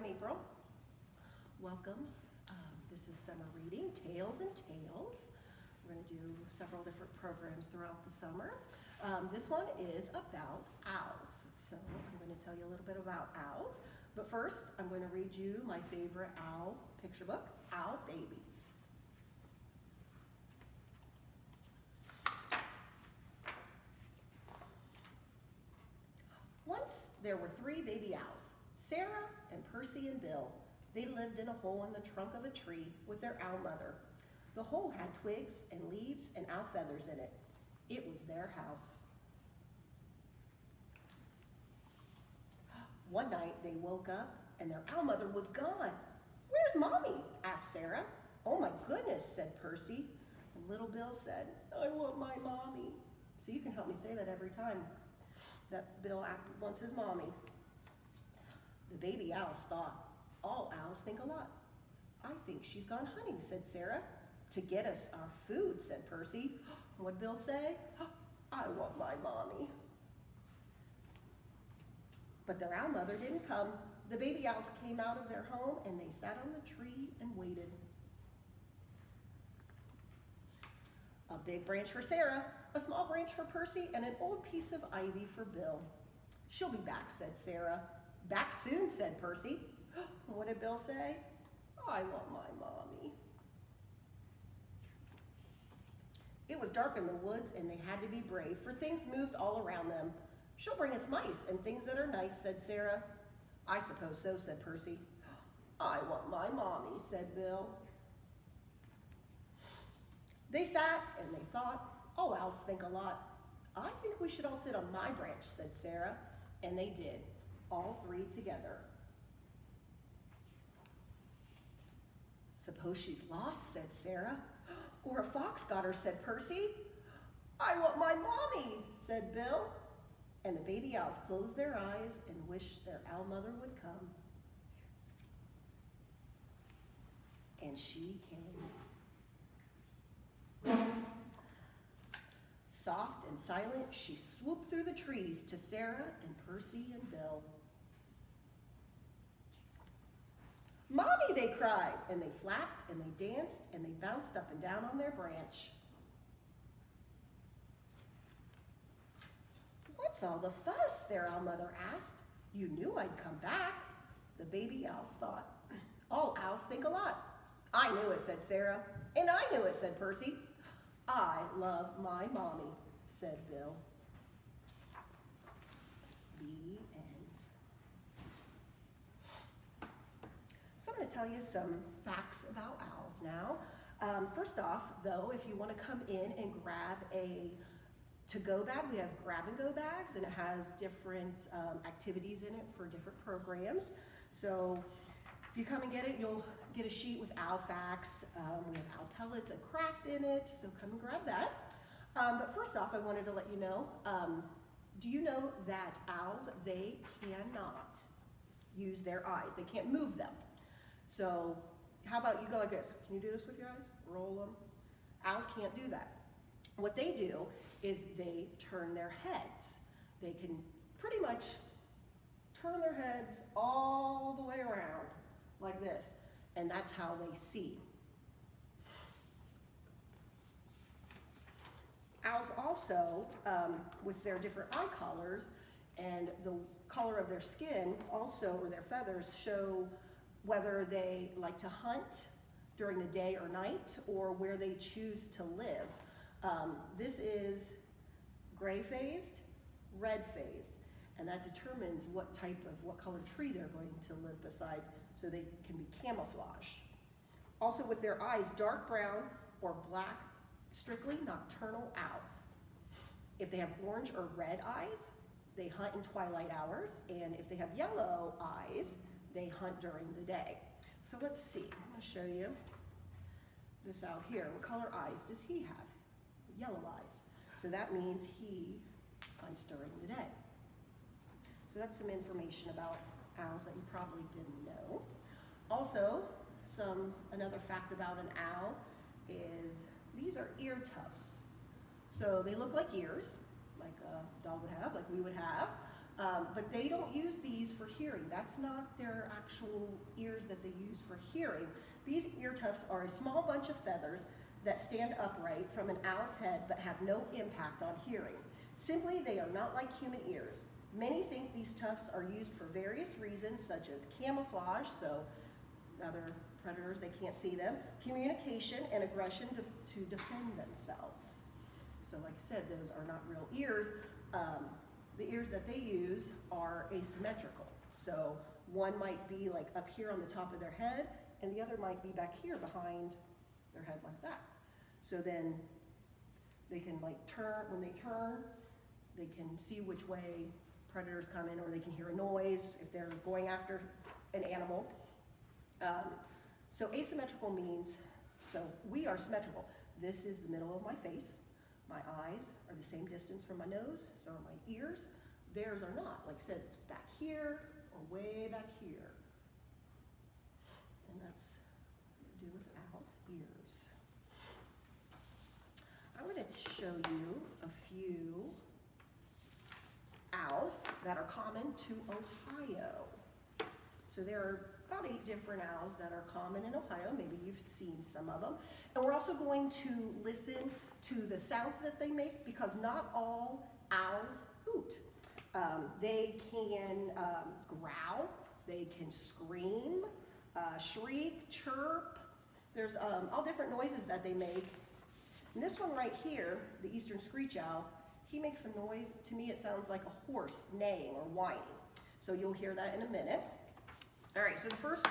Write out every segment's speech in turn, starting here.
I'm April. Welcome. Um, this is summer reading, Tails and Tales. We're going to do several different programs throughout the summer. Um, this one is about owls. So I'm going to tell you a little bit about owls. But first, I'm going to read you my favorite owl picture book, Owl Babies. Once there were three baby owls, Sarah and Percy and Bill. They lived in a hole in the trunk of a tree with their owl mother. The hole had twigs and leaves and owl feathers in it. It was their house. One night they woke up and their owl mother was gone. Where's mommy? asked Sarah. Oh my goodness, said Percy. And little Bill said, I want my mommy. So you can help me say that every time that Bill wants his mommy. The baby owls thought, all owls think a lot. I think she's gone hunting, said Sarah. To get us our food, said Percy. What'd Bill say? I want my mommy. But their owl mother didn't come. The baby owls came out of their home and they sat on the tree and waited. A big branch for Sarah, a small branch for Percy, and an old piece of ivy for Bill. She'll be back, said Sarah. Back soon, said Percy. What did Bill say? I want my mommy. It was dark in the woods and they had to be brave, for things moved all around them. She'll bring us mice and things that are nice, said Sarah. I suppose so, said Percy. I want my mommy, said Bill. They sat and they thought, oh, owls think a lot. I think we should all sit on my branch, said Sarah. And they did, all three together. Suppose she's lost, said Sarah. Or a fox got her, said Percy. I want my mommy, said Bill. And the baby owls closed their eyes and wished their owl mother would come. And she came. Soft and silent, she swooped through the trees to Sarah and Percy and Bill. Mommy, they cried, and they flapped and they danced and they bounced up and down on their branch. What's all the fuss? Their owl mother asked. You knew I'd come back. The baby owls thought. All owls think a lot. I knew it, said Sarah. And I knew it, said Percy. I love my mommy, said Bill. The end. So I'm going tell you some facts about owls now. Um, first off, though, if you want to come in and grab a to-go bag. We have grab-and-go bags, and it has different um, activities in it for different programs. So if you come and get it, you'll get a sheet with owl facts. Um, we have owl pellets and craft in it, so come and grab that. Um, but first off, I wanted to let you know, um, do you know that owls, they cannot use their eyes. They can't move them. So how about you go like this? Can you do this with your eyes? Roll them. Owls can't do that. What they do is they turn their heads. They can pretty much turn their heads all the way around like this, and that's how they see. Owls also, um, with their different eye colors and the color of their skin also, or their feathers, show whether they like to hunt during the day or night or where they choose to live. Um, this is gray phased, red phased, and that determines what type of, what color tree they're going to live beside so they can be camouflage. Also with their eyes, dark brown or black, strictly nocturnal owls. If they have orange or red eyes, they hunt in twilight hours, and if they have yellow eyes, they hunt during the day. So let's see, I'm gonna show you this out here. What color eyes does he have? yellow eyes. So that means he hunts during the day. So that's some information about owls that you probably didn't know. Also, some another fact about an owl is these are ear tufts. So they look like ears, like a dog would have, like we would have, Um, but they don't use these for hearing. That's not their actual ears that they use for hearing. These ear tufts are a small bunch of feathers that stand upright from an owl's head but have no impact on hearing. Simply, they are not like human ears. Many think these tufts are used for various reasons, such as camouflage, so other predators, they can't see them, communication, and aggression to, to defend themselves. So like I said, those are not real ears. Um, the ears that they use are asymmetrical. So one might be like up here on the top of their head, and the other might be back here behind their head like that. So then they can like turn, when they turn, they can see which way predators come in, or they can hear a noise if they're going after an animal. Um, so asymmetrical means, so we are symmetrical. This is the middle of my face. My eyes are the same distance from my nose, so are my ears. Theirs are not. Like I said, it's back here or way back here. And that's do with owl's ears. I wanted to show you a few owls that are common to Ohio. So there are about eight different owls that are common in Ohio. Maybe you've seen some of them. And we're also going to listen to the sounds that they make because not all owls hoot. Um, they can um, growl, they can scream, uh, shriek, chirp. There's um, all different noises that they make. And this one right here, the eastern screech owl, he makes a noise, to me it sounds like a horse neighing or whining. So you'll hear that in a minute. All right, so the first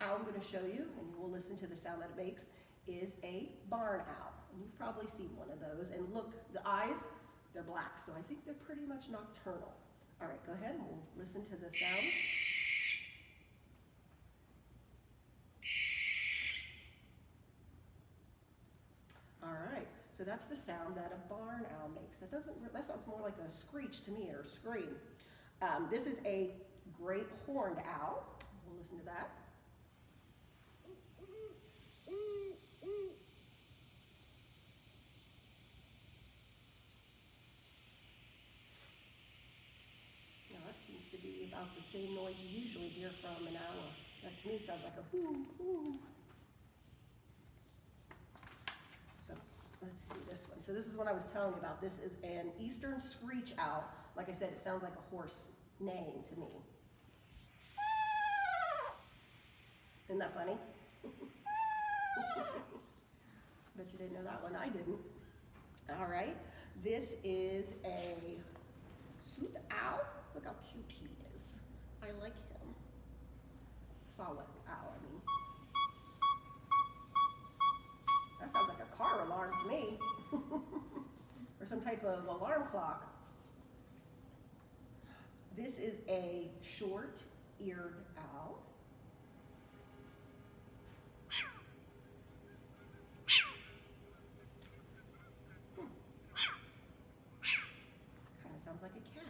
owl I'm gonna show you, and we'll listen to the sound that it makes, is a barn owl. And you've probably seen one of those. And look, the eyes, they're black, so I think they're pretty much nocturnal. All right, go ahead and we'll listen to the sound. All right, so that's the sound that a barn owl makes. That doesn't, that sounds more like a screech to me or a scream. Um, this is a great horned owl. We'll listen to that. Now that seems to be about the same noise you usually hear from an owl. That to me sounds like a whoo, whoo. So let's see this one. So this is what I was telling you about. This is an eastern screech owl. Like I said, it sounds like a horse neighing to me. Isn't that funny? Bet you didn't know that one. I didn't. All right. This is a sooth owl. Look how cute he is. I like him. Saw-whet owl, I mean. That sounds like a car alarm to me. or some type of alarm clock. This is a short-eared owl. Kind of sounds like a cat.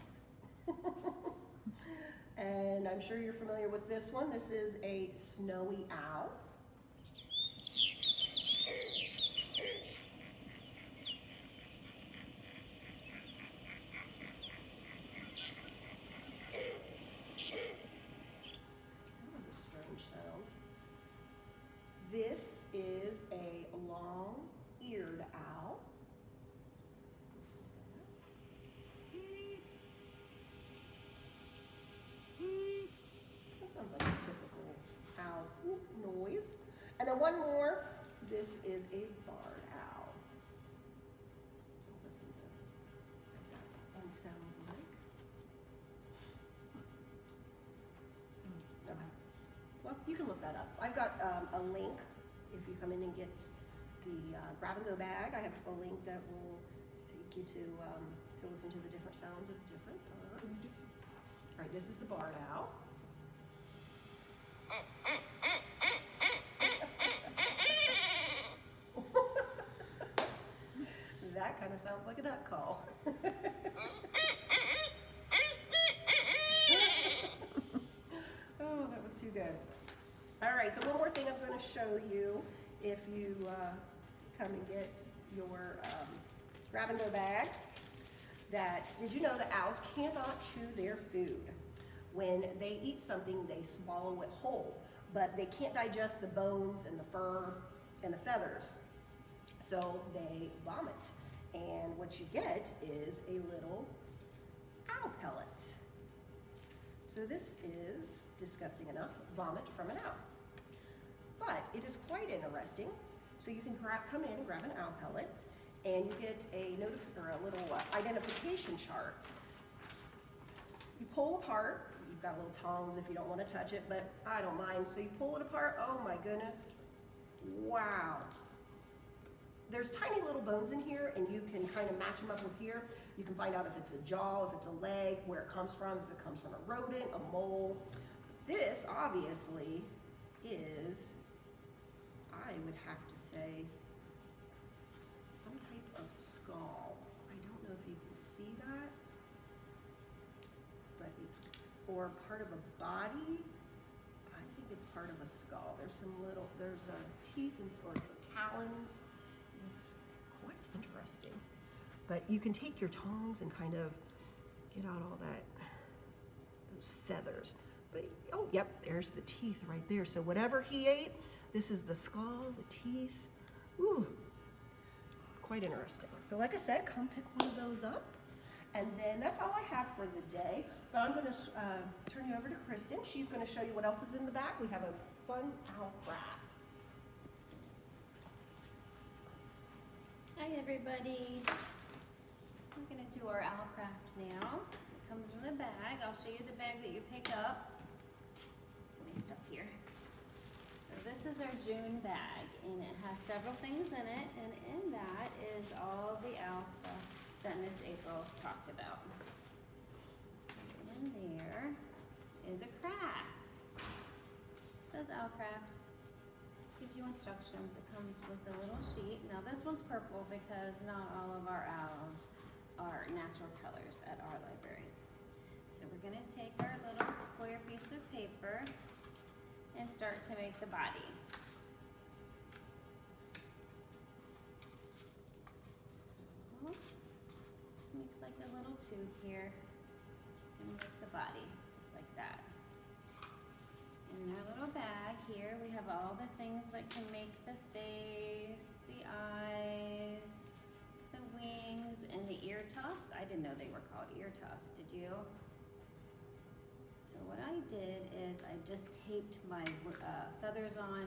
and I'm sure you're familiar with this one. This is a snowy owl. This you can look that up. I've got um, a link if you come in and get the uh, grab and go bag. I have a link that will take you to um, to listen to the different sounds of different birds. All right, this is the barred owl. that kind of sounds like a duck call. oh, that was too good. All right, so one more thing I'm going to show you if you uh, come and get your um, grab and go bag. that, did you know that owls cannot chew their food? When they eat something, they swallow it whole, but they can't digest the bones and the fur and the feathers. So they vomit. And what you get is a little owl pellet. So this is disgusting enough, vomit from an owl. But it is quite interesting. So you can grab, come in and grab an owl pellet, and you get a or a little uh, identification chart. You pull apart. You've got little tongs if you don't want to touch it, but I don't mind. So you pull it apart. Oh my goodness! Wow. There's tiny little bones in here, and you can kind of match them up with here. You can find out if it's a jaw, if it's a leg, where it comes from, if it comes from a rodent, a mole. This obviously is, I would have to say, some type of skull. I don't know if you can see that, but it's, or part of a body. I think it's part of a skull. There's some little, there's a teeth and, or some talons. It's quite interesting. But you can take your tongs and kind of get out all that, those feathers. But, oh, yep, there's the teeth right there. So whatever he ate, this is the skull, the teeth. Ooh, quite interesting. So like I said, come pick one of those up. And then that's all I have for the day. But I'm gonna uh, turn you over to Kristen. She's gonna show you what else is in the back. We have a fun owl craft. Hi everybody. We're gonna do our owl craft now. It comes in the bag. I'll show you the bag that you pick up. Stuff here. So this is our June bag and it has several things in it and in that is all the owl stuff that Miss April talked about. So in there is a craft. It says owl craft gives you instructions. It comes with a little sheet. Now this one's purple because not all of our owls are natural colors at our library. So we're gonna take our little square piece of paper and start to make the body. Just makes like a little tube here and make the body, just like that. In our little bag here, we have all the things that can make the face, the eyes, the wings, and the ear tufts. I didn't know they were called ear tufts, did you? So what I did is I just taped my uh, feathers on.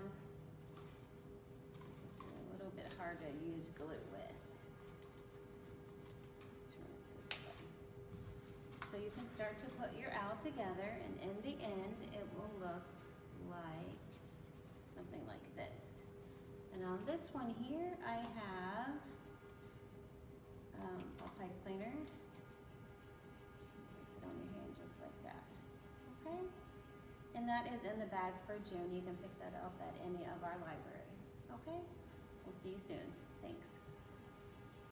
It's a little bit hard to use glue with. So you can start to put your owl together and in the end it will look like something like this. And on this one here I have um, a pipe cleaner. And that is in the bag for June. You can pick that up at any of our libraries. Okay? We'll see you soon.